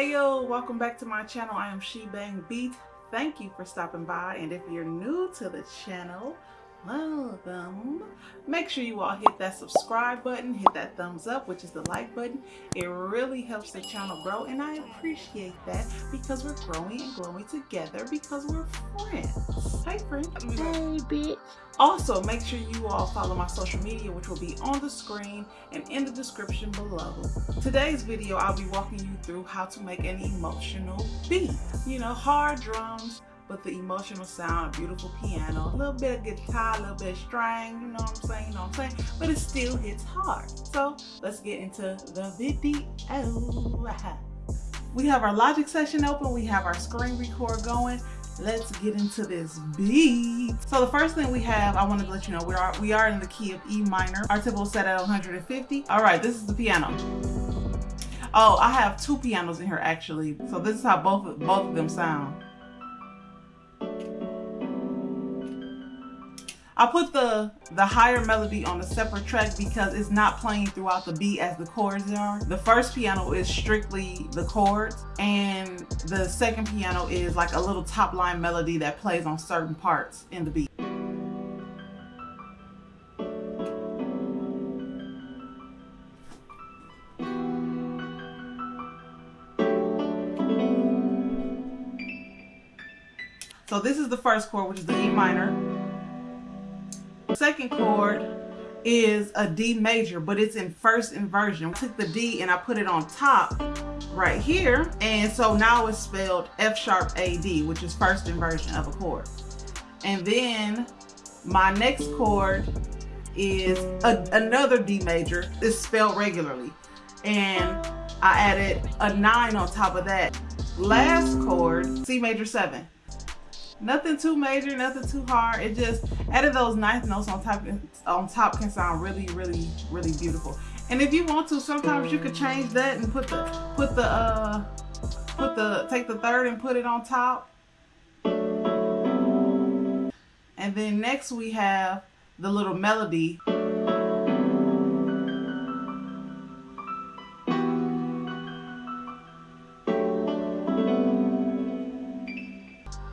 Hey yo, welcome back to my channel. I am She Bang Beat. Thank you for stopping by. And if you're new to the channel, welcome. Make sure you all hit that subscribe button, hit that thumbs up, which is the like button. It really helps the channel grow and I appreciate that because we're growing and growing together because we're friends. Hey friend. Hey bitch. Also, make sure you all follow my social media, which will be on the screen and in the description below. Today's video, I'll be walking you through how to make an emotional beat. You know, hard drums, but the emotional sound, beautiful piano, a little bit of guitar, a little bit of string, you know what I'm saying, you know what I'm saying? But it still hits hard. So let's get into the video. We have our Logic session open, we have our screen record going, let's get into this beat. So the first thing we have, I wanted to let you know, we are we are in the key of E minor. Our tempo set at 150. All right, this is the piano. Oh, I have two pianos in here actually. So this is how both both of them sound. I put the, the higher melody on a separate track because it's not playing throughout the beat as the chords are. The first piano is strictly the chords and the second piano is like a little top line melody that plays on certain parts in the beat. So this is the first chord, which is the E minor second chord is a D major, but it's in first inversion. I took the D and I put it on top right here. And so now it's spelled F sharp AD, which is first inversion of a chord. And then my next chord is a, another D major. It's spelled regularly. And I added a nine on top of that. Last chord, C major seven. Nothing too major, nothing too hard. It just added those ninth notes on top on top can sound really, really, really beautiful. And if you want to, sometimes you could change that and put the put the uh put the take the third and put it on top. And then next we have the little melody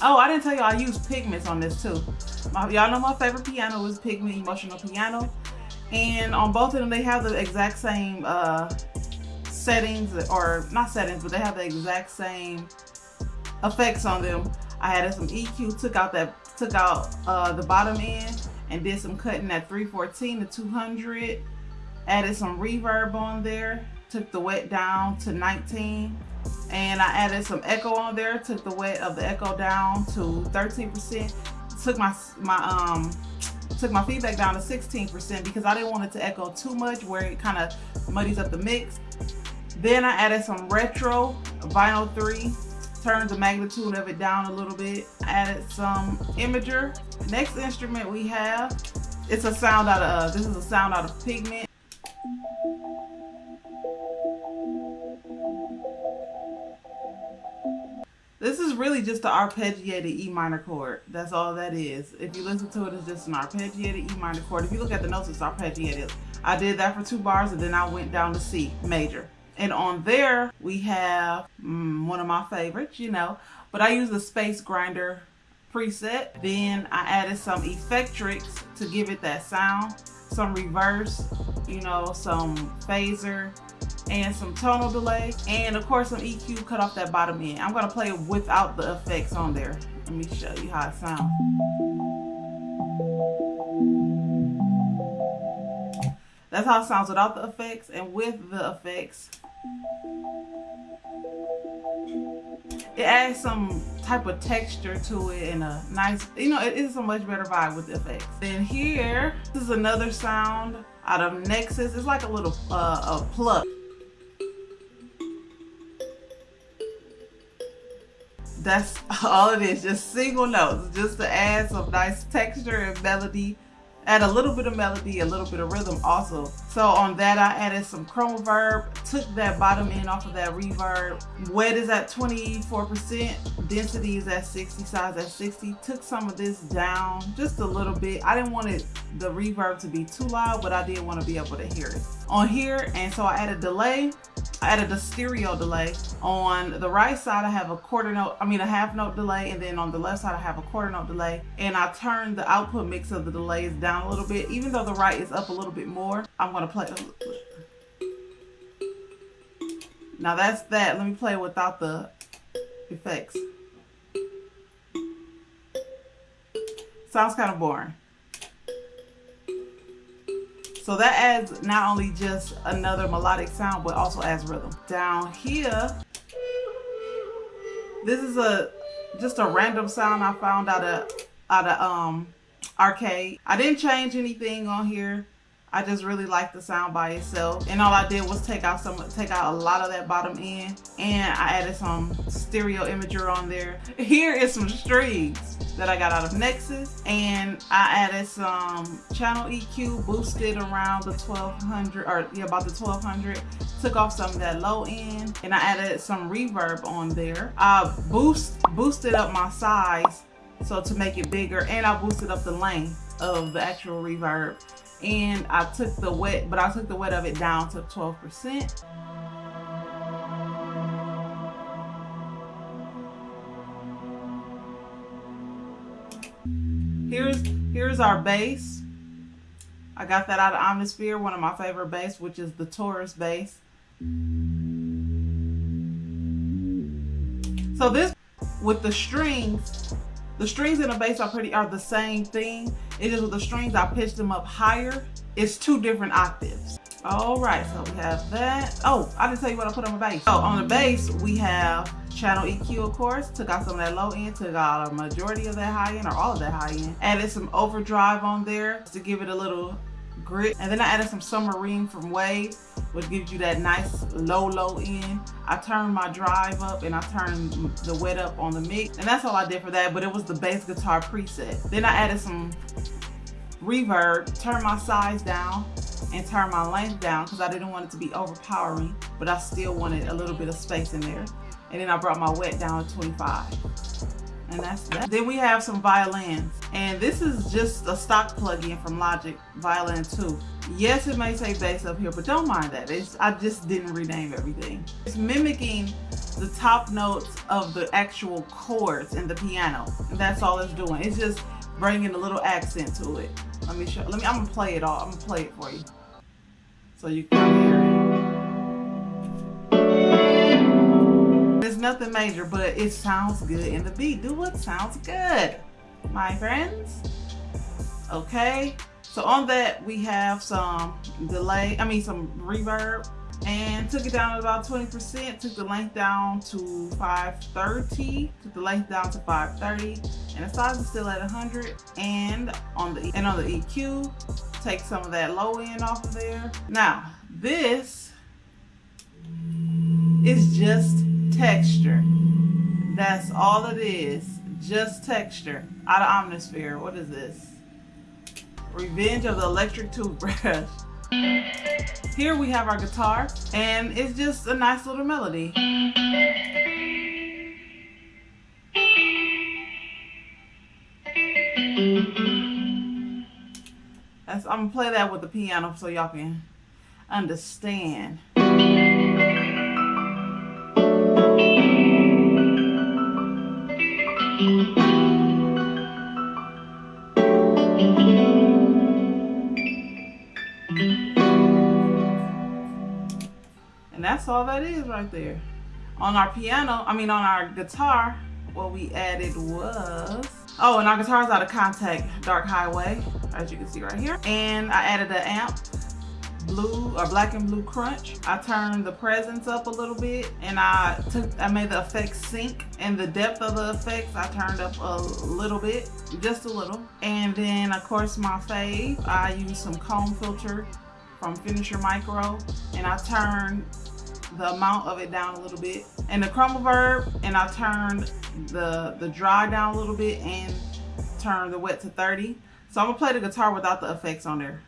Oh, I didn't tell you I use pigments on this too. Y'all know my favorite piano is Pigment Emotional Piano. And on both of them, they have the exact same uh, settings, or not settings, but they have the exact same effects on them. I added some EQ, took out that, took out uh, the bottom end, and did some cutting at 314 to 200. Added some reverb on there, took the wet down to 19 and I added some echo on there took the wet of the echo down to 13% took my my um took my feedback down to 16% because I didn't want it to echo too much where it kind of muddies up the mix. Then I added some retro vinyl 3 turned the magnitude of it down a little bit added some imager. Next instrument we have it's a sound out of uh, this is a sound out of pigment This is really just the arpeggiated E minor chord. That's all that is. If you listen to it, it's just an arpeggiated E minor chord. If you look at the notes, it's arpeggiated. I did that for two bars and then I went down to C major. And on there, we have mm, one of my favorites, you know, but I use the Space Grinder preset. Then I added some Effectrix to give it that sound, some reverse, you know, some phaser, and some tonal delay and of course some EQ cut off that bottom end. I'm gonna play it without the effects on there. Let me show you how it sounds. That's how it sounds without the effects and with the effects. It adds some type of texture to it and a nice, you know, it is a much better vibe with the effects. Then here, this is another sound out of Nexus. It's like a little uh, a pluck. That's all it is just single notes just to add some nice texture and melody add a little bit of melody a little bit of rhythm also so on that i added some ChromaVerb took that bottom end off of that reverb. Wet is at 24%, density is at 60, size at 60. Took some of this down just a little bit. I didn't want it the reverb to be too loud, but I did want to be able to hear it. On here, and so I added delay. I added a stereo delay. On the right side, I have a quarter note, I mean a half note delay, and then on the left side, I have a quarter note delay. And I turned the output mix of the delays down a little bit. Even though the right is up a little bit more, I'm gonna play. Now that's that. Let me play without the effects. Sounds kind of boring. So that adds not only just another melodic sound, but also adds rhythm. Down here, this is a just a random sound I found out of out of um arcade. I didn't change anything on here. I just really like the sound by itself. And all I did was take out some, take out a lot of that bottom end and I added some stereo imager on there. Here is some strings that I got out of Nexus and I added some channel EQ, boosted around the 1200 or yeah, about the 1200. Took off some of that low end and I added some reverb on there. I boost, boosted up my size so to make it bigger and I boosted up the length of the actual reverb and I took the wet, but I took the wet of it down to 12%. Here's, here's our bass. I got that out of Omnisphere, one of my favorite bass, which is the Taurus bass. So this, with the strings, the strings and the bass are pretty, are the same thing. It is with the strings, I pitched them up higher. It's two different octaves. All right, so we have that. Oh, I didn't tell you what I put on the bass. So on the bass, we have channel EQ, of course. Took out some of that low end, took out a majority of that high end or all of that high end. Added some overdrive on there to give it a little grit. And then I added some submarine from Wave, which gives you that nice low, low end. I turned my drive up and I turned the wet up on the mix. And that's all I did for that, but it was the bass guitar preset. Then I added some reverb, turned my size down, and turn my length down because I didn't want it to be overpowering, but I still wanted a little bit of space in there. And then I brought my wet down to 25 and that's that. Then we have some violins, and this is just a stock plug-in from Logic Violin 2. Yes, it may say bass up here, but don't mind that. It's, I just didn't rename everything. It's mimicking the top notes of the actual chords in the piano. And that's all it's doing. It's just bringing a little accent to it. Let me show, let me, I'm gonna play it all. I'm gonna play it for you. So you can nothing major, but it sounds good in the beat. Do what sounds good, my friends. Okay, so on that we have some delay, I mean some reverb and took it down about 20%, took the length down to 530, took the length down to 530, and the size is still at 100. And on the and on the EQ, take some of that low end off of there. Now, this is just texture. That's all it is. Just texture. Out of Omnisphere. What is this? Revenge of the Electric Toothbrush. Here we have our guitar, and it's just a nice little melody. That's, I'm gonna play that with the piano so y'all can understand. That's all that is right there. On our piano, I mean on our guitar, what we added was, oh, and our guitar is out of Kontakt, Dark Highway, as you can see right here. And I added an amp blue or black and blue crunch. I turned the presence up a little bit and I took I made the effects sync and the depth of the effects I turned up a little bit, just a little. And then of course my fave, I used some comb filter from Finisher Micro and I turned the amount of it down a little bit. And the ChromaVerb and I turned the, the dry down a little bit and turned the wet to 30. So I'm gonna play the guitar without the effects on there.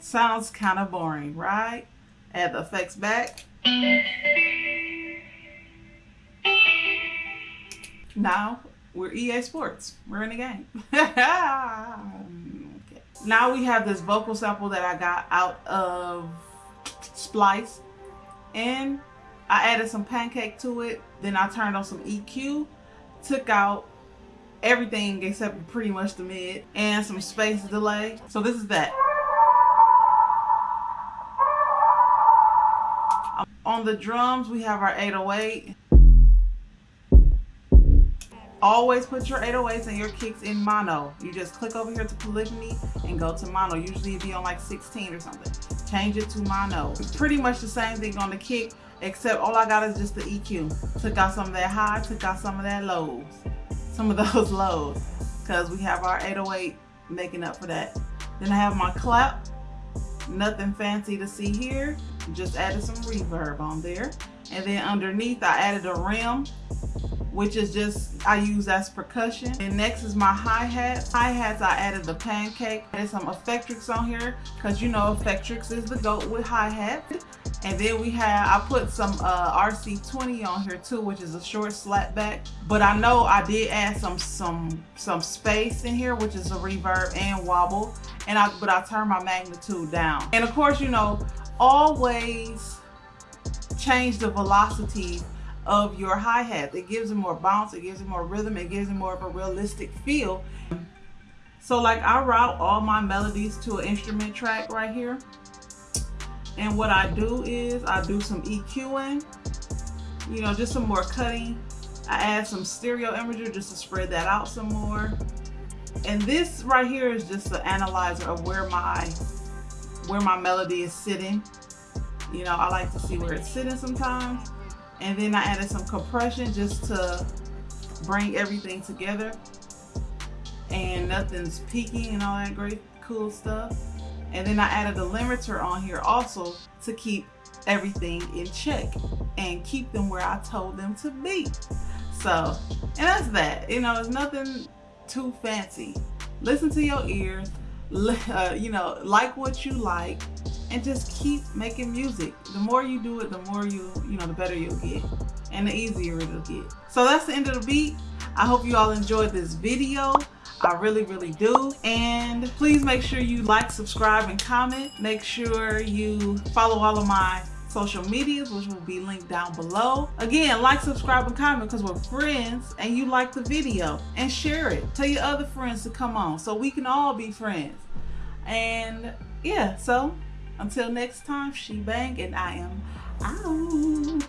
Sounds kind of boring, right? Add the effects back. Now we're EA Sports. We're in the game. Now we have this vocal sample that I got out of Splice. And I added some pancake to it. Then I turned on some EQ. Took out everything except pretty much the mid. And some space delay. So this is that. On the drums, we have our 808. Always put your 808s and your kicks in mono. You just click over here to polyphony and go to mono. Usually it'd be on like 16 or something. Change it to mono. Pretty much the same thing on the kick, except all I got is just the EQ. Took out some of that high, took out some of that lows. Some of those lows. Because we have our 808 making up for that. Then I have my clap. Nothing fancy to see here. Just added some reverb on there. And then underneath I added a rim which is just I use as percussion. And next is my hi-hats. Hi-hats I added the pancake. There's some Effectrix on here because you know Effectrix is the goat with hi-hats. And then we have, I put some uh, RC20 on here too, which is a short slapback. But I know I did add some some some space in here, which is a reverb and wobble. And I but I turned my magnitude down. And of course, you know, always change the velocity of your hi-hat. It gives it more bounce, it gives it more rhythm, it gives it more of a realistic feel. So like I route all my melodies to an instrument track right here. And what I do is I do some EQing, you know, just some more cutting. I add some stereo imager just to spread that out some more. And this right here is just the analyzer of where my where my melody is sitting. You know, I like to see where it's sitting sometimes. And then I added some compression just to bring everything together. And nothing's peaking and all that great cool stuff. And then I added a limiter on here also to keep everything in check and keep them where I told them to be. So, and that's that. You know, it's nothing too fancy. Listen to your ears, uh, you know, like what you like, and just keep making music. The more you do it, the more you, you know, the better you'll get and the easier it'll get. So that's the end of the beat. I hope you all enjoyed this video. I really, really do. And please make sure you like, subscribe, and comment. Make sure you follow all of my social medias, which will be linked down below. Again, like, subscribe, and comment because we're friends and you like the video. And share it. Tell your other friends to come on so we can all be friends. And yeah, so until next time, she bang and I am out.